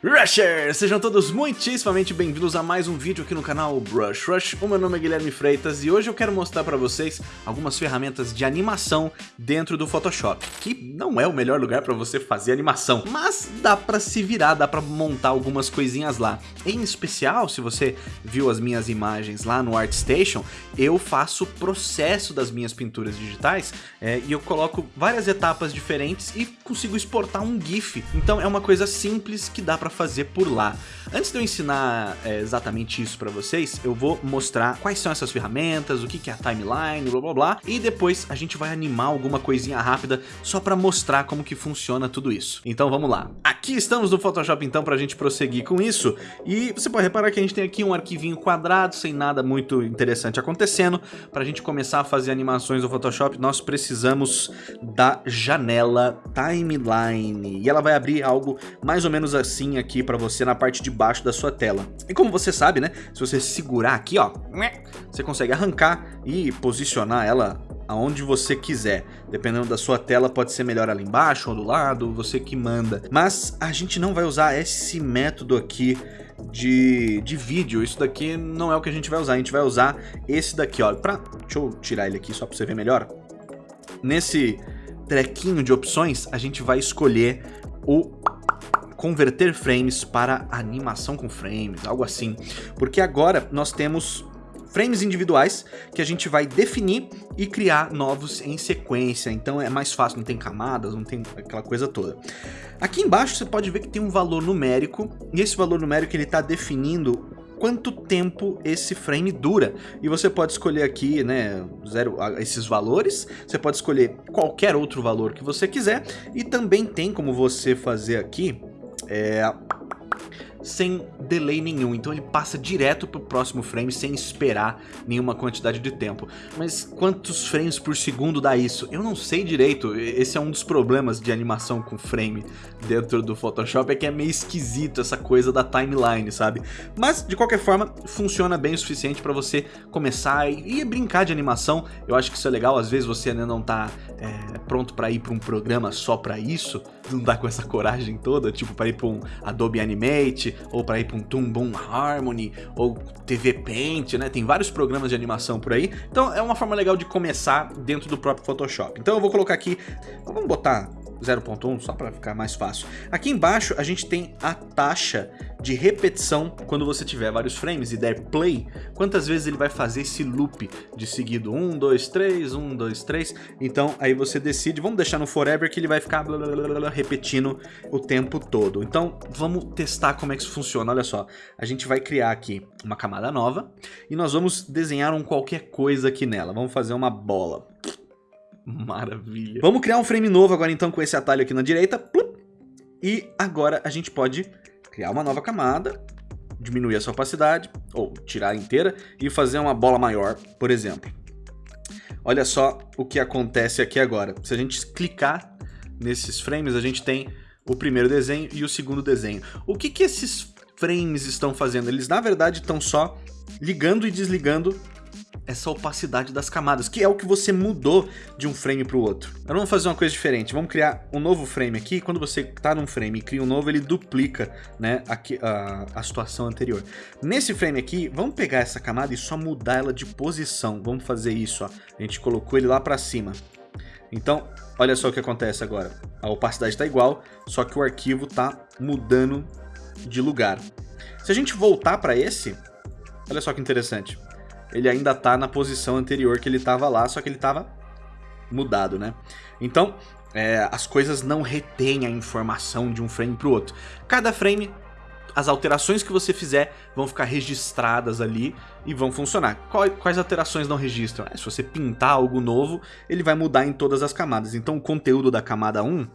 Rushers! Sejam todos muitíssimamente bem-vindos a mais um vídeo aqui no canal Brush Rush. O meu nome é Guilherme Freitas e hoje eu quero mostrar para vocês algumas ferramentas de animação dentro do Photoshop, que não é o melhor lugar para você fazer animação, mas dá para se virar, dá para montar algumas coisinhas lá. Em especial, se você viu as minhas imagens lá no ArtStation, eu faço o processo das minhas pinturas digitais é, e eu coloco várias etapas diferentes e consigo exportar um GIF. Então é uma coisa simples que dá para para fazer por lá. Antes de eu ensinar é, exatamente isso para vocês, eu vou mostrar quais são essas ferramentas, o que, que é a timeline, blá blá blá, e depois a gente vai animar alguma coisinha rápida só para mostrar como que funciona tudo isso. Então vamos lá. Aqui estamos no Photoshop então para a gente prosseguir com isso, e você pode reparar que a gente tem aqui um arquivinho quadrado, sem nada muito interessante acontecendo. Para a gente começar a fazer animações no Photoshop, nós precisamos da janela timeline, e ela vai abrir algo mais ou menos assim aqui para você na parte de baixo da sua tela. E como você sabe, né, se você segurar aqui, ó, você consegue arrancar e posicionar ela aonde você quiser. Dependendo da sua tela, pode ser melhor ali embaixo ou do lado, você que manda. Mas a gente não vai usar esse método aqui de, de vídeo. Isso daqui não é o que a gente vai usar. A gente vai usar esse daqui, ó. Pra, deixa eu tirar ele aqui só para você ver melhor. Nesse trequinho de opções, a gente vai escolher o converter frames para animação com frames, algo assim. Porque agora nós temos frames individuais que a gente vai definir e criar novos em sequência. Então é mais fácil, não tem camadas, não tem aquela coisa toda. Aqui embaixo você pode ver que tem um valor numérico e esse valor numérico ele está definindo quanto tempo esse frame dura. E você pode escolher aqui, né, zero, esses valores, você pode escolher qualquer outro valor que você quiser, e também tem como você fazer aqui é, sem delay nenhum, então ele passa direto pro próximo frame sem esperar nenhuma quantidade de tempo. Mas quantos frames por segundo dá isso? Eu não sei direito, esse é um dos problemas de animação com frame dentro do Photoshop, é que é meio esquisito essa coisa da timeline, sabe? Mas, de qualquer forma, funciona bem o suficiente para você começar e, brincar de animação, eu acho que isso é legal, às vezes você ainda não tá é, pronto para ir para um programa só para isso, não dá com essa coragem toda, tipo para ir para um Adobe Animate, ou para ir para um Toon Boom Harmony, ou TV Paint, né? Tem vários programas de animação por aí. Então é uma forma legal de começar dentro do próprio Photoshop. Então eu vou colocar aqui, vamos botar 0.1 só para ficar mais fácil. Aqui embaixo a gente tem a taxa de repetição quando você tiver vários frames e der play, quantas vezes ele vai fazer esse loop de seguido 1, 2, 3, 1, 2, 3. Então aí você decide, vamos deixar no forever que ele vai ficar blá, blá, blá, repetindo o tempo todo. Então vamos testar como é que isso funciona. Olha só, a gente vai criar aqui uma camada nova e nós vamos desenhar um qualquer coisa aqui nela. Vamos fazer uma bola. Maravilha. Vamos criar um frame novo agora então com esse atalho aqui na direita. E agora a gente pode criar uma nova camada, diminuir essa opacidade, ou tirar inteira, e fazer uma bola maior, por exemplo. Olha só o que acontece aqui agora. Se a gente clicar nesses frames, a gente tem o primeiro desenho e o segundo desenho. O que, que esses frames estão fazendo? Eles, na verdade, estão só ligando e desligando essa opacidade das camadas, que é o que você mudou de um frame para o outro. Agora vamos fazer uma coisa diferente, vamos criar um novo frame aqui, quando você está num frame e cria um novo, ele duplica né, aqui, a, a situação anterior. Nesse frame aqui, vamos pegar essa camada e só mudar ela de posição, vamos fazer isso, ó. a gente colocou ele lá para cima. Então, olha só o que acontece agora, a opacidade está igual, só que o arquivo está mudando de lugar. Se a gente voltar para esse, olha só que interessante, ele ainda tá na posição anterior que ele tava lá, só que ele tava mudado, né? Então, é, as coisas não retêm a informação de um frame para o outro. Cada frame, as alterações que você fizer vão ficar registradas ali e vão funcionar. Quais, alterações não registram? É, se você pintar algo novo, ele vai mudar em todas as camadas. Então o conteúdo da camada 1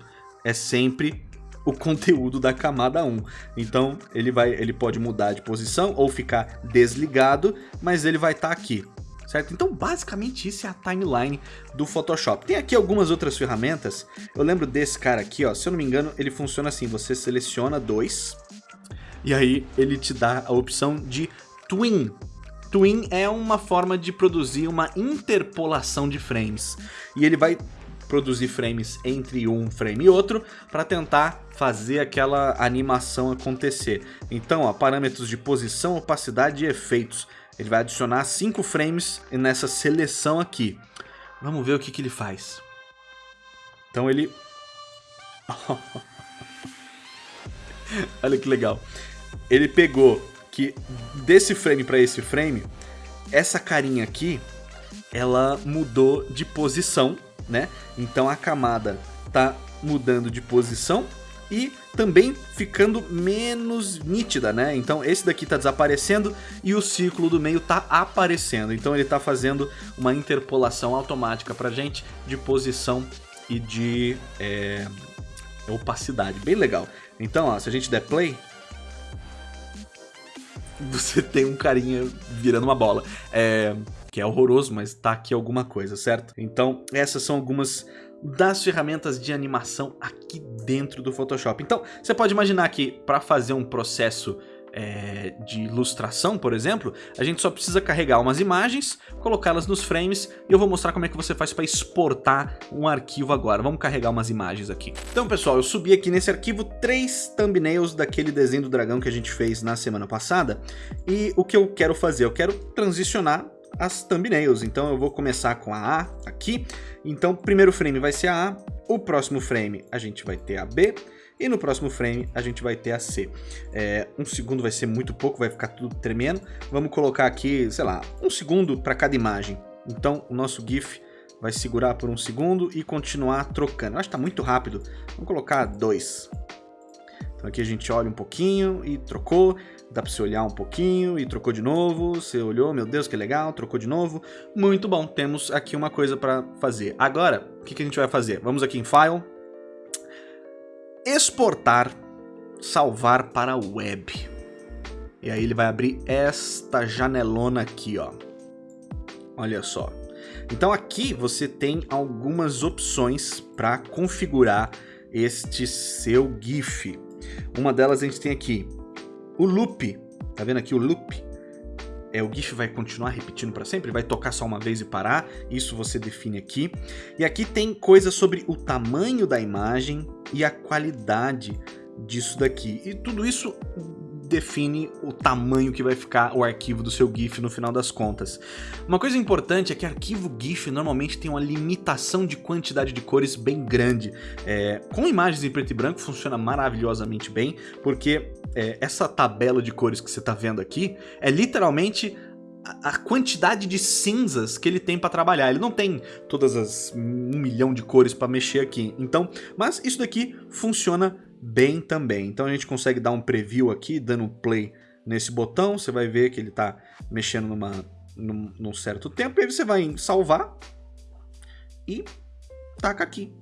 é sempre o conteúdo da camada 1. Então ele, vai, ele pode mudar de posição ou ficar desligado, mas ele vai estar tá aqui. Certo? Então basicamente isso é a timeline do Photoshop. Tem aqui algumas outras ferramentas, eu lembro desse cara aqui, ó, se eu não me engano ele funciona assim, você seleciona dois e aí ele te dá a opção de Twin. Twin é uma forma de produzir uma interpolação de frames e ele vai produzir frames entre um frame e outro para tentar fazer aquela animação acontecer. Então, ó, parâmetros de posição, opacidade e efeitos. Ele vai adicionar 5 frames nessa seleção aqui. Vamos ver o que, que ele faz. Então ele... Olha que legal. Ele pegou que desse frame para esse frame, essa carinha aqui, ela mudou de posição, né? Então a camada tá mudando de posição e também ficando menos nítida, né? Então esse daqui tá desaparecendo e o círculo do meio tá aparecendo. Então ele tá fazendo uma interpolação automática pra gente de posição e de é, opacidade. Bem legal. Então, ó, se a gente der play, você tem um carinha virando uma bola. É, que é horroroso, mas tá aqui alguma coisa, certo? Então, essas são algumas das ferramentas de animação aqui dentro do Photoshop. Então, você pode imaginar que para fazer um processo é, de ilustração, por exemplo, a gente só precisa carregar umas imagens, colocá-las nos frames e eu vou mostrar como é que você faz para exportar um arquivo agora. Vamos carregar umas imagens aqui. Então, pessoal, eu subi aqui nesse arquivo três thumbnails daquele desenho do dragão que a gente fez na semana passada e o que eu quero fazer? Eu quero transicionar as thumbnails. Então eu vou começar com a A aqui. Então o primeiro frame vai ser a A, o próximo frame a gente vai ter a B, e no próximo frame a gente vai ter a C. É, um segundo vai ser muito pouco, vai ficar tudo tremendo. Vamos colocar aqui, sei lá, um segundo para cada imagem. Então o nosso GIF vai segurar por um segundo e continuar trocando. Eu acho que está muito rápido. Vamos colocar dois. Então aqui a gente olha um pouquinho e trocou. Dá para você olhar um pouquinho e trocou de novo. Você olhou, meu Deus, que legal, trocou de novo. Muito bom, temos aqui uma coisa para fazer. Agora, o que, que a gente vai fazer? Vamos aqui em File, exportar, salvar para web. E aí ele vai abrir esta janelona aqui, ó. Olha só. Então aqui você tem algumas opções para configurar este seu GIF. Uma delas a gente tem aqui o loop. Tá vendo aqui o loop? É, o GIF vai continuar repetindo para sempre, vai tocar só uma vez e parar, isso você define aqui. E aqui tem coisas sobre o tamanho da imagem e a qualidade disso daqui. E tudo isso define o tamanho que vai ficar o arquivo do seu GIF no final das contas. Uma coisa importante é que arquivo GIF normalmente tem uma limitação de quantidade de cores bem grande. É, com imagens em preto e branco funciona maravilhosamente bem, porque é, essa tabela de cores que você está vendo aqui é literalmente a quantidade de cinzas que ele tem para trabalhar. Ele não tem todas as um milhão de cores para mexer aqui. Então, mas isso daqui funciona bem também. Então a gente consegue dar um preview aqui, dando play nesse botão. Você vai ver que ele está mexendo numa, num, num certo tempo. E aí você vai em salvar e taca aqui.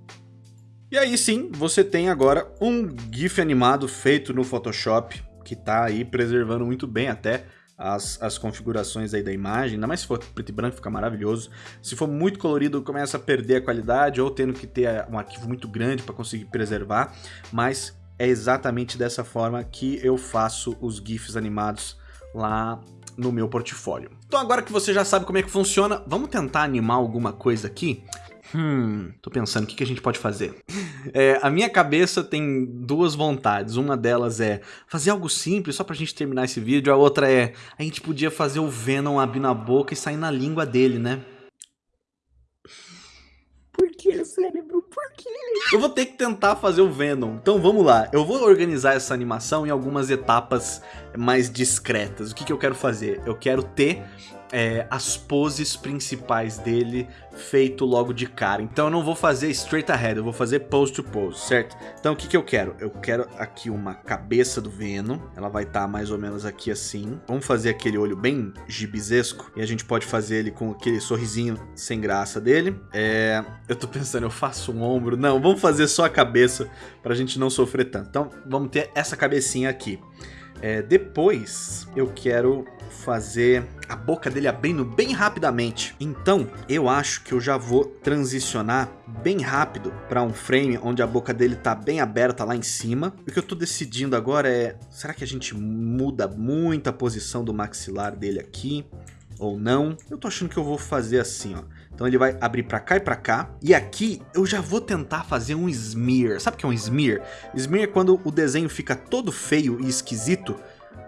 E aí sim, você tem agora um GIF animado feito no Photoshop, que está aí preservando muito bem até as, as configurações aí da imagem, ainda mais se for preto e branco fica maravilhoso. Se for muito colorido começa a perder a qualidade ou tendo que ter um arquivo muito grande para conseguir preservar, mas é exatamente dessa forma que eu faço os GIFs animados lá no meu portfólio. Então agora que você já sabe como é que funciona, vamos tentar animar alguma coisa aqui? Hum, tô pensando, o que, que a gente pode fazer? É, a minha cabeça tem duas vontades. Uma delas é fazer algo simples só pra gente terminar esse vídeo. A outra é, a gente podia fazer o Venom abrir na boca e sair na língua dele, né? Por que, cérebro? Por quê? Eu vou ter que tentar fazer o Venom. Então vamos lá. Eu vou organizar essa animação em algumas etapas mais discretas. O que, que eu quero fazer? Eu quero ter é, as poses principais dele feito logo de cara. Então eu não vou fazer straight ahead, eu vou fazer pose to pose, certo? Então o que, que eu quero? Eu quero aqui uma cabeça do Venom, ela vai estar tá mais ou menos aqui assim. Vamos fazer aquele olho bem gibizesco e a gente pode fazer ele com aquele sorrisinho sem graça dele. É, eu tô pensando, eu faço um ombro? Não, vamos fazer só a cabeça pra gente não sofrer tanto. Então vamos ter essa cabecinha aqui. É, depois eu quero fazer a boca dele abrindo bem rapidamente. Então, eu acho que eu já vou transicionar bem rápido para um frame onde a boca dele tá bem aberta lá em cima. O que eu tô decidindo agora é, será que a gente muda muito a posição do maxilar dele aqui? Ou não? Eu tô achando que eu vou fazer assim, ó. Então ele vai abrir pra cá e pra cá. E aqui eu já vou tentar fazer um smear. Sabe o que é um smear? Smear é quando o desenho fica todo feio e esquisito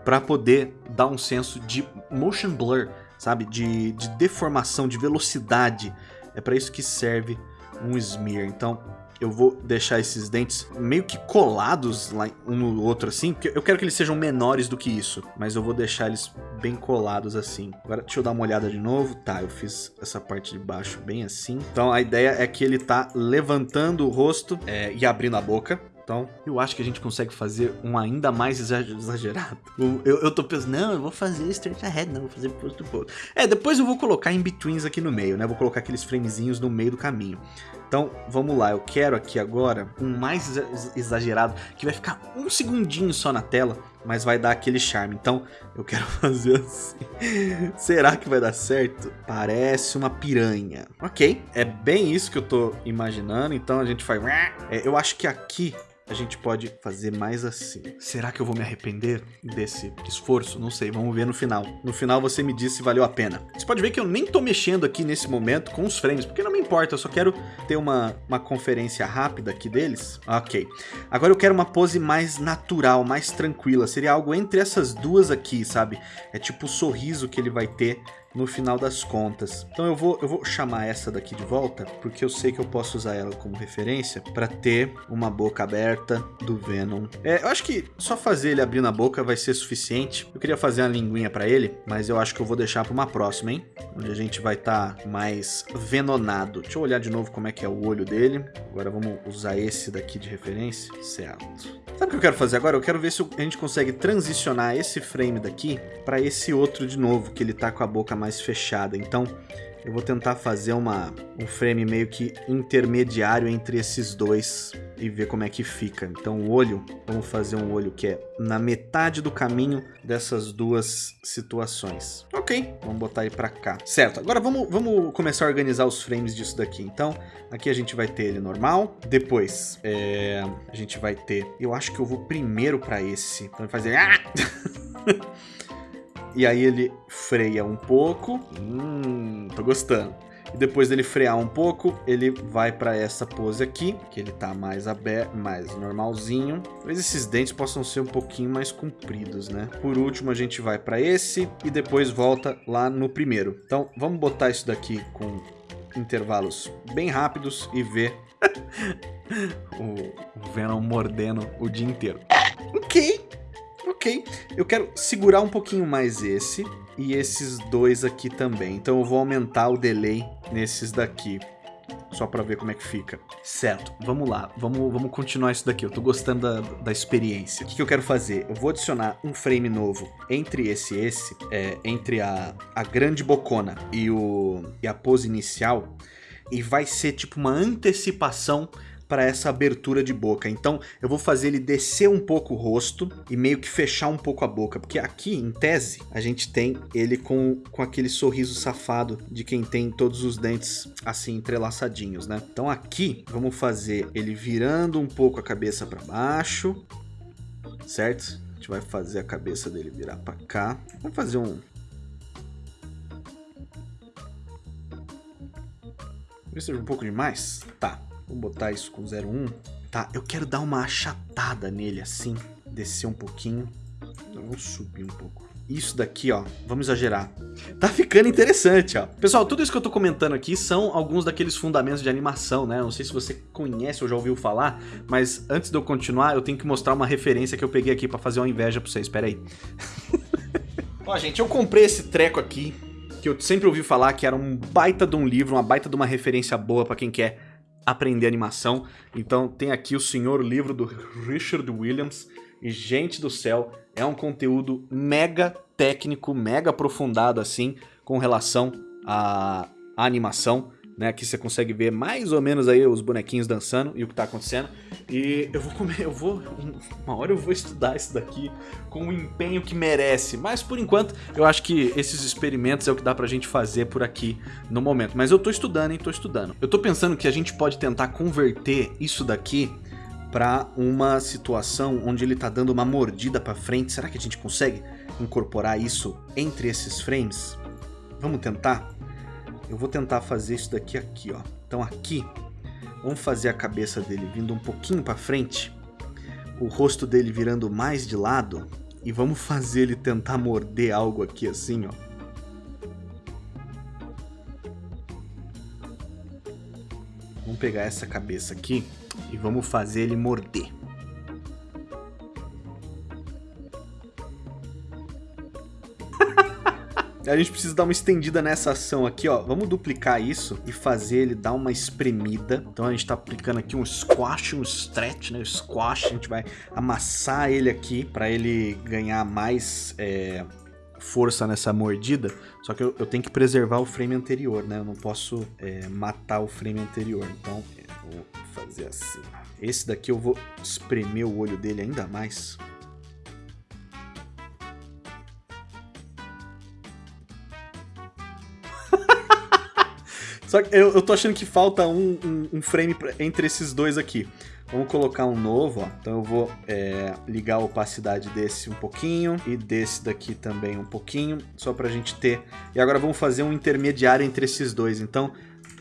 para poder dar um senso de motion blur, sabe? De, de deformação, de velocidade. É para isso que serve um smear. Então eu vou deixar esses dentes meio que colados lá um no outro assim, porque eu quero que eles sejam menores do que isso, mas eu vou deixar eles bem colados assim. Agora deixa eu dar uma olhada de novo. Tá, eu fiz essa parte de baixo bem assim. Então a ideia é que ele tá levantando o rosto é, e abrindo a boca. Então, eu acho que a gente consegue fazer um ainda mais exagerado. Eu, eu tô pensando, não, eu vou fazer straight ahead, não, vou fazer post to post. É, depois eu vou colocar in-betweens aqui no meio, né? Vou colocar aqueles framezinhos no meio do caminho. Então, vamos lá, eu quero aqui agora um mais exagerado, que vai ficar um segundinho só na tela, mas vai dar aquele charme. Então, eu quero fazer assim. Será que vai dar certo? Parece uma piranha. Ok, é bem isso que eu tô imaginando, então a gente faz... É, eu acho que aqui a gente pode fazer mais assim. Será que eu vou me arrepender desse esforço? Não sei, vamos ver no final. No final você me diz se valeu a pena. Você pode ver que eu nem tô mexendo aqui nesse momento com os frames, porque não me importa, eu só quero ter uma, uma conferência rápida aqui deles. Ok. Agora eu quero uma pose mais natural, mais tranquila. Seria algo entre essas duas aqui, sabe? É tipo o sorriso que ele vai ter no final das contas. Então eu vou, eu vou chamar essa daqui de volta, porque eu sei que eu posso usar ela como referência para ter uma boca aberta do Venom. É, eu acho que só fazer ele abrir na boca vai ser suficiente. Eu queria fazer uma linguinha para ele, mas eu acho que eu vou deixar para uma próxima, hein? Onde a gente vai estar tá mais venonado. Deixa eu olhar de novo como é que é o olho dele. Agora vamos usar esse daqui de referência. Certo. Sabe o que eu quero fazer agora? Eu quero ver se a gente consegue transicionar esse frame daqui para esse outro de novo, que ele tá com a boca mais fechada. Então, eu vou tentar fazer uma, um frame meio que intermediário entre esses dois e ver como é que fica. Então o olho, vamos fazer um olho que é na metade do caminho dessas duas situações. Ok, vamos botar ele para cá. Certo, agora vamos, vamos começar a organizar os frames disso daqui. Então aqui a gente vai ter ele normal, depois é, a gente vai ter... Eu acho que eu vou primeiro para esse. Então fazer... Ah! E aí ele freia um pouco. Hum, tô gostando. E depois dele frear um pouco, ele vai para essa pose aqui, que ele tá mais aberto, mais normalzinho. Talvez esses dentes possam ser um pouquinho mais compridos, né? Por último, a gente vai para esse e depois volta lá no primeiro. Então, vamos botar isso daqui com intervalos bem rápidos e ver o Venom mordendo o dia inteiro. Ok, Ok, eu quero segurar um pouquinho mais esse e esses dois aqui também. Então eu vou aumentar o delay nesses daqui. Só para ver como é que fica. Certo, vamos lá. Vamos, vamos continuar isso daqui. Eu tô gostando da, da experiência. O que, que eu quero fazer? Eu vou adicionar um frame novo entre esse e esse. É, entre a, a grande bocona e, o, e a pose inicial. E vai ser tipo uma antecipação para essa abertura de boca. Então eu vou fazer ele descer um pouco o rosto e meio que fechar um pouco a boca. Porque aqui, em tese, a gente tem ele com, com aquele sorriso safado de quem tem todos os dentes assim entrelaçadinhos, né? Então aqui, vamos fazer ele virando um pouco a cabeça para baixo, certo? A gente vai fazer a cabeça dele virar para cá. Vamos fazer um... Talvez seja um pouco demais. Tá. Vou botar isso com 0,1. Tá, eu quero dar uma achatada nele assim, descer um pouquinho. Vamos subir um pouco. Isso daqui, ó, vamos exagerar. Tá ficando interessante, ó. Pessoal, tudo isso que eu tô comentando aqui são alguns daqueles fundamentos de animação, né? Não sei se você conhece ou já ouviu falar, mas antes de eu continuar, eu tenho que mostrar uma referência que eu peguei aqui pra fazer uma inveja pra vocês. Pera aí. ó, gente, eu comprei esse treco aqui, que eu sempre ouvi falar que era um baita de um livro, uma baita de uma referência boa pra quem quer aprender animação. Então tem aqui o Senhor Livro do Richard Williams. E, gente do céu, é um conteúdo mega técnico, mega aprofundado, assim, com relação à, animação né? Aqui você consegue ver mais ou menos aí os bonequinhos dançando e o que tá acontecendo. E eu vou comer, eu vou, uma hora eu vou estudar isso daqui com o empenho que merece. Mas por enquanto, eu acho que esses experimentos é o que dá pra gente fazer por aqui no momento. Mas eu tô estudando, hein? Tô estudando. Eu tô pensando que a gente pode tentar converter isso daqui para uma situação onde ele tá dando uma mordida para frente. Será que a gente consegue incorporar isso entre esses frames? Vamos tentar? eu vou tentar fazer isso daqui aqui, ó. Então aqui, vamos fazer a cabeça dele vindo um pouquinho para frente, o rosto dele virando mais de lado, e vamos fazer ele tentar morder algo aqui assim, ó. Vamos pegar essa cabeça aqui e vamos fazer ele morder. A gente precisa dar uma estendida nessa ação aqui, ó. Vamos duplicar isso e fazer ele dar uma espremida. Então a gente tá aplicando aqui um squash, um stretch, né? Squash, a gente vai amassar ele aqui para ele ganhar mais é, força nessa mordida. Só que eu, eu, tenho que preservar o frame anterior, né? Eu não posso é, matar o frame anterior. Então vou fazer assim. Esse daqui eu vou espremer o olho dele ainda mais. Só que eu, eu tô achando que falta um, um, um frame pra, entre esses dois aqui. Vamos colocar um novo, ó. Então eu vou é, ligar a opacidade desse um pouquinho e desse daqui também um pouquinho, só pra gente ter... E agora vamos fazer um intermediário entre esses dois. Então,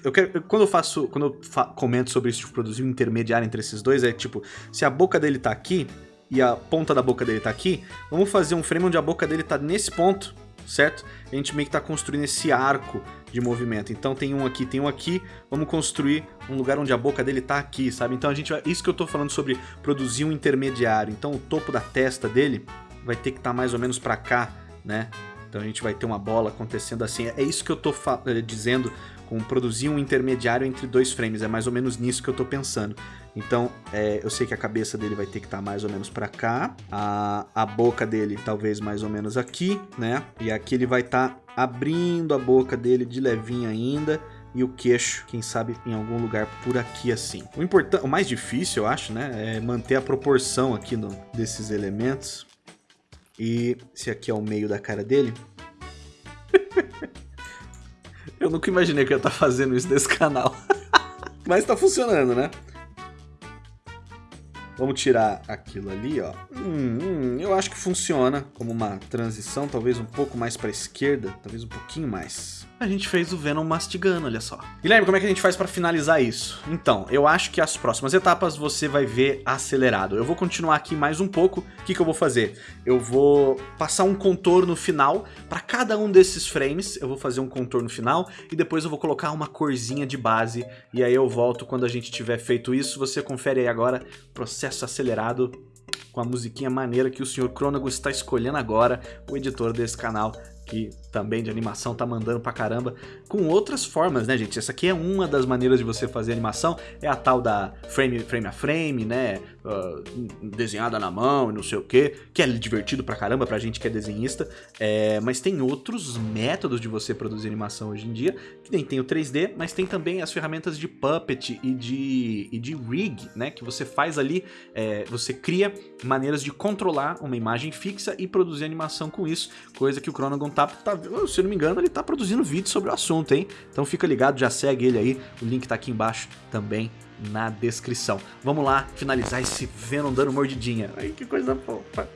eu quero, quando eu faço, quando eu fa comento sobre isso de produzir um intermediário entre esses dois, é tipo, se a boca dele tá aqui e a ponta da boca dele tá aqui, vamos fazer um frame onde a boca dele tá nesse ponto certo? A gente meio que está construindo esse arco de movimento. Então tem um aqui, tem um aqui, vamos construir um lugar onde a boca dele está aqui, sabe? Então a gente vai... Isso que eu estou falando sobre produzir um intermediário. Então o topo da testa dele vai ter que estar tá mais ou menos para cá, né? Então a gente vai ter uma bola acontecendo assim. É isso que eu estou eh, dizendo com produzir um intermediário entre dois frames. É mais ou menos nisso que eu estou pensando. Então, é, eu sei que a cabeça dele vai ter que estar tá mais ou menos para cá, a, a boca dele talvez mais ou menos aqui, né? E aqui ele vai estar tá abrindo a boca dele de levinho ainda, e o queixo, quem sabe, em algum lugar por aqui assim. O, o mais difícil, eu acho, né, é manter a proporção aqui no, desses elementos. E se aqui é o meio da cara dele... eu nunca imaginei que eu ia estar tá fazendo isso nesse canal. Mas tá funcionando, né? Vamos tirar aquilo ali, ó. Hum, hum, eu acho que funciona como uma transição, talvez um pouco mais para a esquerda, talvez um pouquinho mais a gente fez o Venom mastigando, olha só. Guilherme, como é que a gente faz para finalizar isso? Então, eu acho que as próximas etapas você vai ver acelerado. Eu vou continuar aqui mais um pouco. O que, que eu vou fazer? Eu vou passar um contorno final para cada um desses frames. Eu vou fazer um contorno final e depois eu vou colocar uma corzinha de base. E aí eu volto quando a gente tiver feito isso. Você confere aí agora, processo acelerado com a musiquinha maneira que o Sr. Cronago está escolhendo agora, o editor desse canal que também de animação tá mandando pra caramba, com outras formas, né, gente? Essa aqui é uma das maneiras de você fazer animação, é a tal da frame, frame a frame, né, uh, desenhada na mão e não sei o que, que é divertido pra caramba pra gente que é desenhista, é, mas tem outros métodos de você produzir animação hoje em dia, que nem tem o 3D, mas tem também as ferramentas de Puppet e de, e de Rig, né, que você faz ali, é, você cria maneiras de controlar uma imagem fixa e produzir animação com isso, coisa que o Chronogon tá, tá se não me engano, ele tá produzindo vídeo sobre o assunto, hein? Então fica ligado, já segue ele aí, o link tá aqui embaixo também na descrição. Vamos lá finalizar esse Venom dando mordidinha. Ai, que coisa fofa.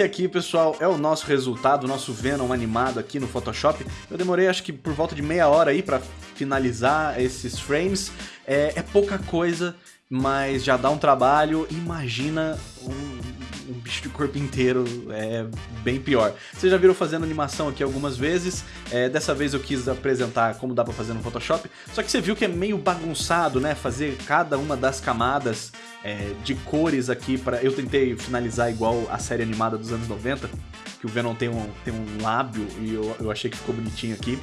Esse aqui, pessoal, é o nosso resultado, o nosso Venom animado aqui no Photoshop. Eu demorei acho que por volta de meia hora aí pra finalizar esses frames. É, é pouca coisa, mas já dá um trabalho. Imagina um, um, bicho de corpo inteiro, é bem pior. Vocês já viram fazendo animação aqui algumas vezes, é, dessa vez eu quis apresentar como dá pra fazer no Photoshop, só que você viu que é meio bagunçado, né, fazer cada uma das camadas é, de cores aqui para Eu tentei finalizar igual a série animada dos anos 90, que o Venom tem um, tem um lábio e eu, eu achei que ficou bonitinho aqui.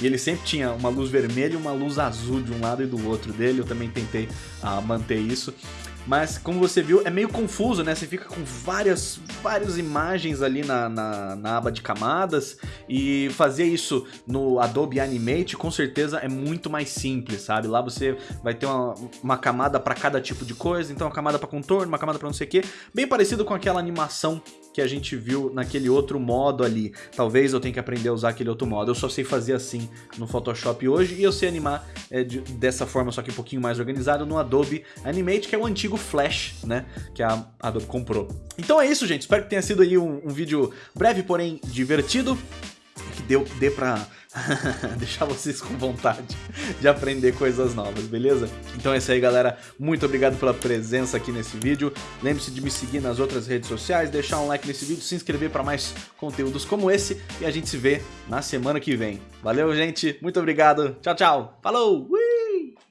E ele sempre tinha uma luz vermelha e uma luz azul de um lado e do outro dele, eu também tentei uh, manter isso. Mas como você viu, é meio confuso, né? Você fica com várias, várias imagens ali na, na, na aba de camadas e fazer isso no Adobe Animate com certeza é muito mais simples, sabe? Lá você vai ter uma, uma camada para cada tipo de coisa, então uma camada para contorno, uma camada para não sei o que, bem parecido com aquela animação que a gente viu naquele outro modo ali. Talvez eu tenha que aprender a usar aquele outro modo. Eu só sei fazer assim no Photoshop hoje e eu sei animar é, de, dessa forma, só que um pouquinho mais organizado no Adobe Animate, que é o antigo Flash, né? Que a Adobe comprou. Então é isso, gente. Espero que tenha sido aí um, um vídeo breve, porém divertido. Que deu, dê pra deixar vocês com vontade de aprender coisas novas, beleza? Então é isso aí, galera. Muito obrigado pela presença aqui nesse vídeo. Lembre-se de me seguir nas outras redes sociais, deixar um like nesse vídeo, se inscrever para mais conteúdos como esse e a gente se vê na semana que vem. Valeu, gente. Muito obrigado. Tchau, tchau. Falou!